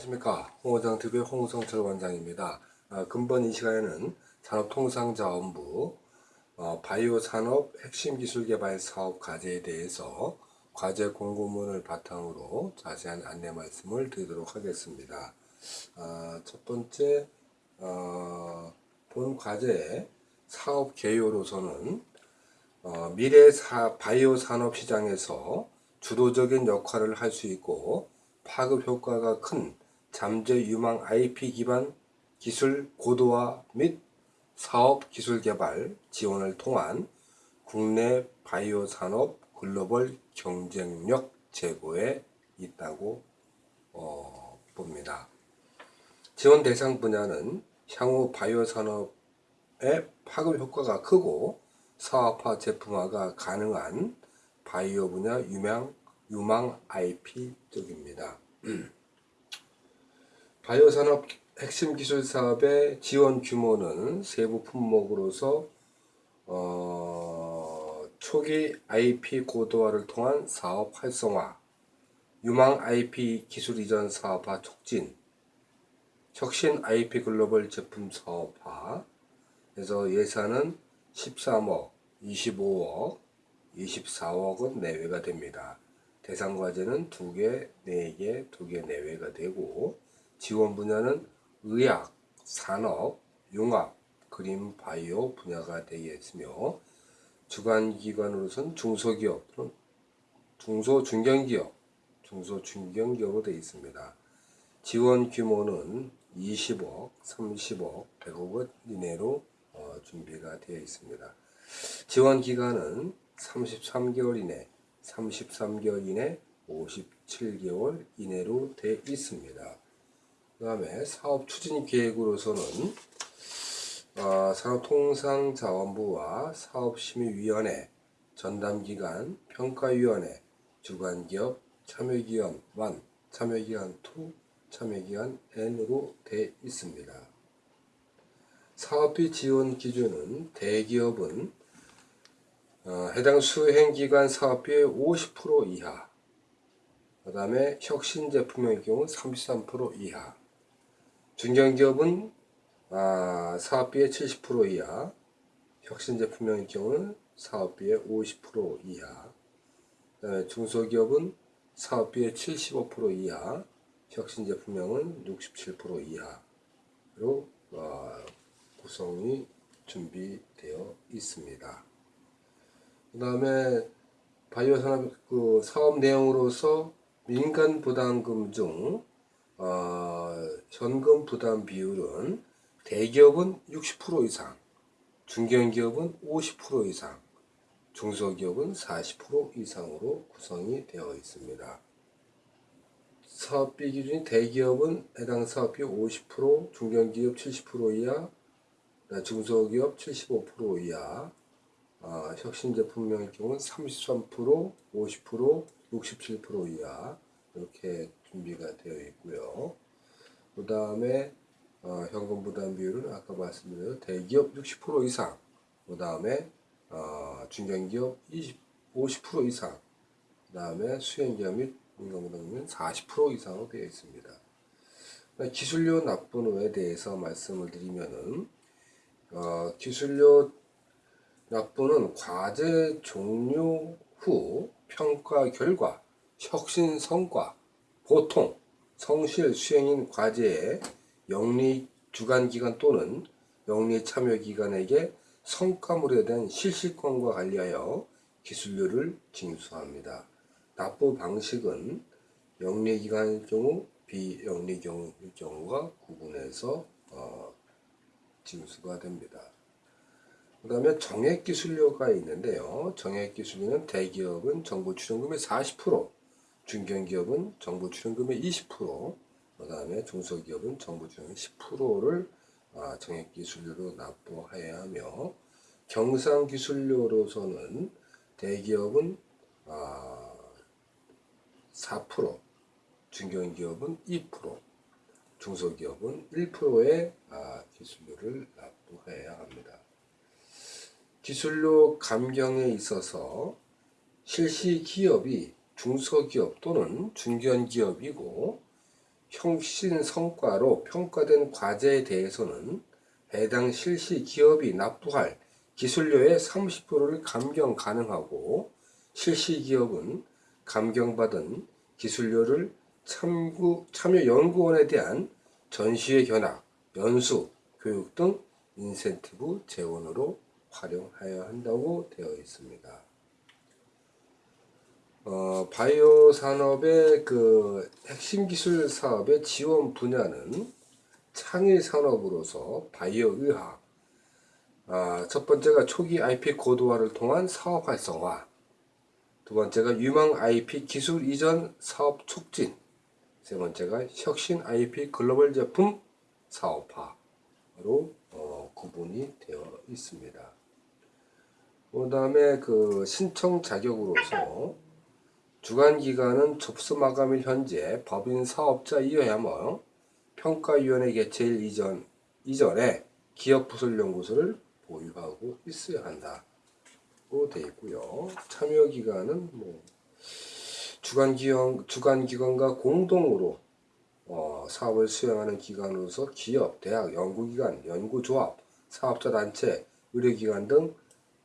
안녕하십니까. 홍호장TV의 홍성철 원장입니다. 아, 근본 이 시간에는 산업통상자원부 어, 바이오 산업 핵심 기술 개발 사업 과제에 대해서 과제 공고문을 바탕으로 자세한 안내 말씀을 드리도록 하겠습니다. 아, 첫 번째 어, 본 과제의 사업 개요로서는 어, 미래 사, 바이오 산업 시장에서 주도적인 역할을 할 수 있고 파급 효과가 큰 잠재 유망 IP 기반 기술 고도화 및 사업 기술 개발 지원을 통한 국내 바이오 산업 글로벌 경쟁력 제고에 있다고 어, 봅니다. 지원 대상 분야는 향후 바이오 산업의 파급 효과가 크고 사업화 제품화가 가능한 바이오 분야 유명 유망 IP 쪽입니다. 바이오 산업 핵심 기술 사업의 지원 규모는 세부 품목으로서 어, 초기 IP 고도화를 통한 사업 활성화, 유망 IP 기술 이전 사업화 촉진, 혁신 IP 글로벌 제품 사업화, 그래서 예산은 13억, 25억, 24억원 내외가 됩니다. 대상 과제는 2개, 4개, 2개 내외가 되고 지원 분야는 의학, 산업, 융합, 그림, 바이오 분야가 되겠으며 주관 기관으로선 중소기업 또는 중소 중견기업, 중소 중견기업으로 되어 있습니다. 지원 규모는 20억, 30억, 100억 원 이내로 어, 준비가 되어 있습니다. 지원 기간은 33개월 이내, 33개월 이내, 57개월 이내로 되어 있습니다. 그 다음에 사업 추진 계획으로서는 어, 산업통상자원부와 사업심의위원회, 전담기관, 평가위원회, 주관기업, 참여기관 1, 참여기관 2, 참여기관 N으로 되어 있습니다. 사업비 지원 기준은 대기업은 어, 해당 수행기관 사업비의 50% 이하 그 다음에 혁신 제품의 경우 33% 이하 중견기업은 아, 사업비의 70% 이하 혁신 제품의 경우는 사업비의 50% 이하 그다음에 중소기업은 사업비의 75% 이하 혁신 제품명은 67% 이하로 어, 구성이 준비되어 있습니다. 그 다음에 바이오 산업 그 사업 내용으로서 민간 부담금 중 어, 현금 부담 비율은 대기업은 60% 이상, 중견기업은 50% 이상, 중소기업은 40% 이상으로 구성이 되어 있습니다. 사업비 기준이 대기업은 해당 사업비 50%, 중견기업 70% 이하, 중소기업 75% 이하, 어, 혁신 제품명의 경우는 33%, 50%, 67% 이하 이렇게 준비가 되어 있고요. 그 다음에 어, 현금 부담 비율은 아까 말씀드린 대기업 60% 이상, 그 다음에 어, 중견기업 20, 50% 이상, 그 다음에 수행기업 및 민간부담금은 40% 이상으로 되어 있습니다. 기술료 납부에 대해서 말씀을 드리면은 어, 기술료 납부는 과제 종료 후 평가 결과 혁신 성과 보통 성실 수행인 과제의 영리 주관기관 또는 영리 참여기관에게 성과물에 대한 실시권과 관리하여 기술료를 징수합니다. 납부 방식은 영리기관의 경우 비영리 경우가 구분해서 어, 징수가 됩니다. 그 다음에 정액기술료가 있는데요. 정액기술료는 대기업은 정부 출연금의 40%, 중견기업은 정부 출연금의 20%, 그 다음에 중소기업은 정부 출연금 10%를 아, 정액기술료로 납부해야 하며 경상기술료로서는 대기업은 4%, 아, 중견기업은 2%, 중소기업은 1%의 아, 기술료를 납부해야 합니다. 기술료 감경에 있어서 실시 기업이 중소기업 또는 중견기업이고 혁신 성과로 평가된 과제에 대해서는 해당 실시 기업이 납부할 기술료의 30%를 감경 가능하고 실시 기업은 감경받은 기술료를 참고, 참여연구원에 대한 전시회 견학, 연수, 교육 등 인센티브 재원으로 활용해야 한다고 되어 있습니다. 어, 바이오 산업의 그 핵심 기술 사업의 지원 분야는 창의 산업으로서 바이오 의학, 아, 첫 번째가 초기 IP 고도화를 통한 사업 활성화, 두 번째가 유망 IP 기술 이전 사업 촉진, 세 번째가 혁신 IP 글로벌 제품 사업화로 어, 구분이 되어 있습니다. 그 다음에 그 신청 자격으로서 주관 기관은 접수 마감일 현재 법인 사업자 이하여 평가위원회 개최일 이전 이전에 기업 부설 연구소를 보유하고 있어야 한다고 되어 있고요. 참여 기관은 뭐 주관 기관 주관 기관과 공동으로 어, 사업을 수행하는 기관으로서 기업, 대학, 연구기관, 연구조합, 사업자 단체, 의료기관 등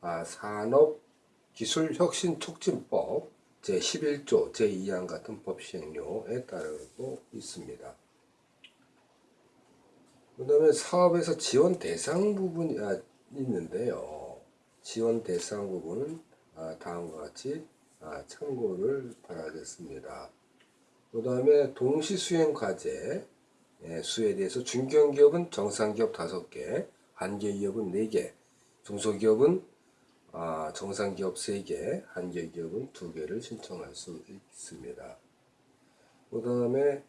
아, 산업기술혁신촉진법 제11조 제2항 같은 법 시행령에 따르고 있습니다. 그 다음에 사업에서 지원 대상 부분이 아, 있는데요. 지원 대상 부분은 아, 다음과 같이 아, 참고를 바라겠습니다. 그 다음에 동시 수행 과제 예, 수에 대해서 중견기업은 정상기업 5개, 한계기업은 4개, 중소기업은 아, 정상기업 3개, 한계기업은 2개를 신청할 수 있습니다. 그 다음에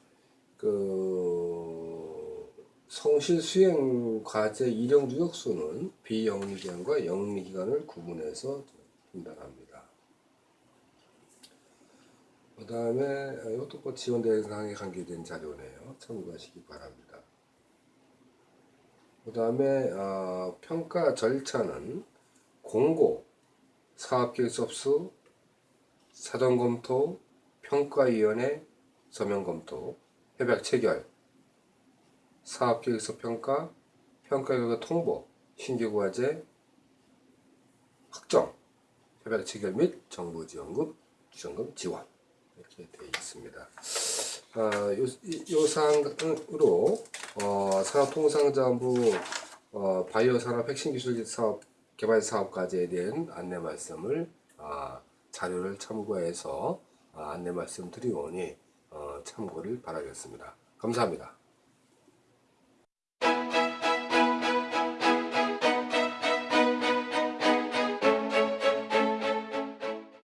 그 성실 수행 과제 일용 누적수는 비영리기관과 영리기관을 구분해서 분단합니다. 그 다음에 이것도 뭐 지원 대상에 관계된 자료네요. 참고하시기 바랍니다. 그 다음에 어, 평가 절차는 공고, 사업계획 접수, 사전검토, 평가위원회 서명검토, 협약 체결, 사업계획서 평가, 평가결과 통보, 신규과제 확정, 협약 체결 및 정부 지원금, 지원금 지원 이렇게 되어 있습니다. 아, 요, 요 사항으로 어, 산업통상자원부 어, 바이오 산업 핵심 기술 사업 개발 사업 과제에 대한 안내 말씀을 아, 자료를 참고해서 아, 안내 말씀 드리오니 어, 참고를 바라겠습니다. 감사합니다.